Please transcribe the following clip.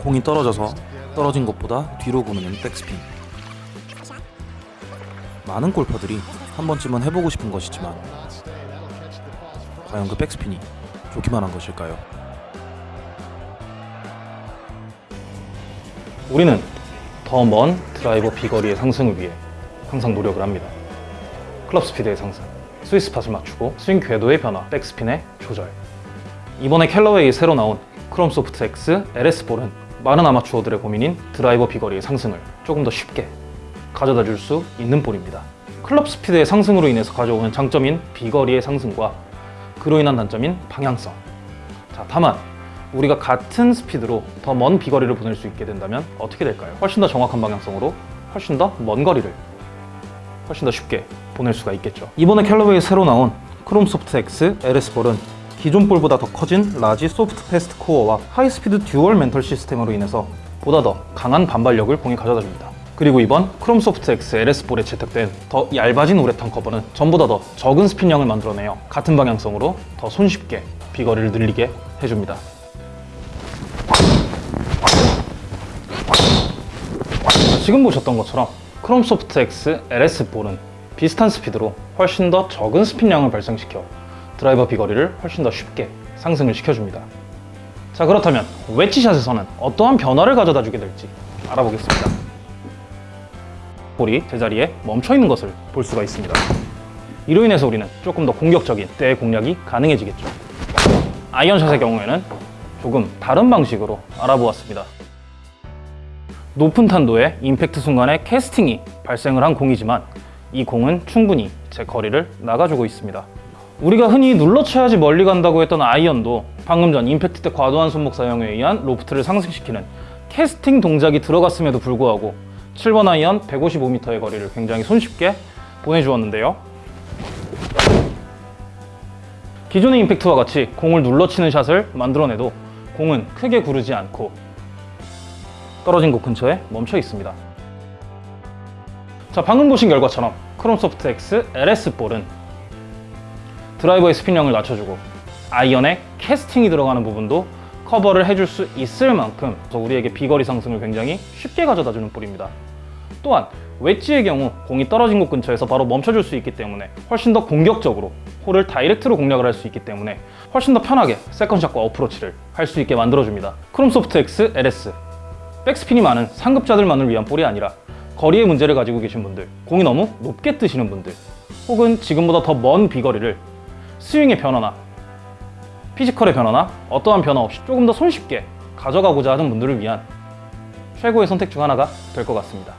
공이 떨어져서 떨어진 것보다 뒤로 구르는 백스핀. 많은 골퍼들이 한 번쯤은 해보고 싶은 것이지만 과연 그 백스핀이 좋기만 한 것일까요? 우리는 더 먼 드라이버 비거리의 상승을 위해 항상 노력을 합니다. 클럽 스피드의 상승, 스위스 팟을 맞추고 스윙 궤도의 변화, 백스핀의 조절. 이번에 캘러웨이 새로 나온 크롬 소프트 X LS 볼은 많은 아마추어들의 고민인 드라이버 비거리의 상승을 조금 더 쉽게 가져다 줄 수 있는 볼입니다. 클럽 스피드의 상승으로 인해서 가져오는 장점인 비거리의 상승과 그로 인한 단점인 방향성. 자, 다만 우리가 같은 스피드로 더 먼 비거리를 보낼 수 있게 된다면 어떻게 될까요? 훨씬 더 정확한 방향성으로 훨씬 더 먼 거리를 훨씬 더 쉽게 보낼 수가 있겠죠. 이번에 캘러웨이 새로 나온 Chrome Soft X LS 볼은 기존 볼보다 더 커진 large soft fast core와 high speed dual mantle system으로 인해서 보다 더 강한 반발력을 공에 가져다 줍니다. 그리고 이번 Chrome Soft X LS 볼에 채택된 더 얇아진 우레탄 커버는 전보다 더 적은 스핀량을 만들어내어 같은 방향성으로 더 손쉽게 비거리를 늘리게 해줍니다. 지금 보셨던 것처럼 크롬 소프트 X LS 볼은 비슷한 스피드로 훨씬 더 적은 스핀량을 발생시켜 드라이버 비거리를 훨씬 더 쉽게 상승을 시켜줍니다. 자 그렇다면 웨지샷에서는 어떠한 변화를 가져다 주게 될지 알아보겠습니다. 볼이 제자리에 멈춰 있는 것을 볼 수가 있습니다. 이로 인해서 우리는 조금 더 공격적인 때의 공략이 가능해지겠죠. 아이언샷의 경우에는 조금 다른 방식으로 알아보았습니다. 높은 탄도의 임팩트 순간에 캐스팅이 발생을 한 공이지만 이 공은 충분히 제 거리를 나가주고 있습니다. 우리가 흔히 눌러쳐야지 멀리 간다고 했던 아이언도 방금 전 임팩트 때 과도한 손목 사용에 의한 로프트를 상승시키는 캐스팅 동작이 들어갔음에도 불구하고 7번 아이언 155m의 거리를 굉장히 손쉽게 보내주었는데요. 기존의 임팩트와 같이 공을 눌러치는 샷을 만들어내도 공은 크게 구르지 않고 떨어진 곳 근처에 멈춰 있습니다. 자, 방금 보신 결과처럼 Chrome Soft X LS 볼은 드라이버의 스핀량을 낮춰주고 아이언에 캐스팅이 들어가는 부분도 커버를 해줄 수 있을 만큼 우리에게 비거리 상승을 굉장히 쉽게 가져다주는 볼입니다. 또한 웨지의 경우 공이 떨어진 곳 근처에서 바로 멈춰줄 수 있기 때문에 훨씬 더 공격적으로 홀을 direct로 공략을 할 수 있기 때문에 훨씬 더 편하게 second shot과 어프로치를 할 수 있게 만들어줍니다. Chrome Soft X LS 백스핀이 많은 상급자들만을 위한 볼이 아니라 거리의 문제를 가지고 계신 분들 공이 너무 높게 뜨시는 분들 혹은 지금보다 더 먼 비거리를 스윙의 변화나 physical의 변화나 어떠한 변화 없이 조금 더 손쉽게 가져가고자 하는 분들을 위한 최고의 선택 중 하나가 될 것 같습니다.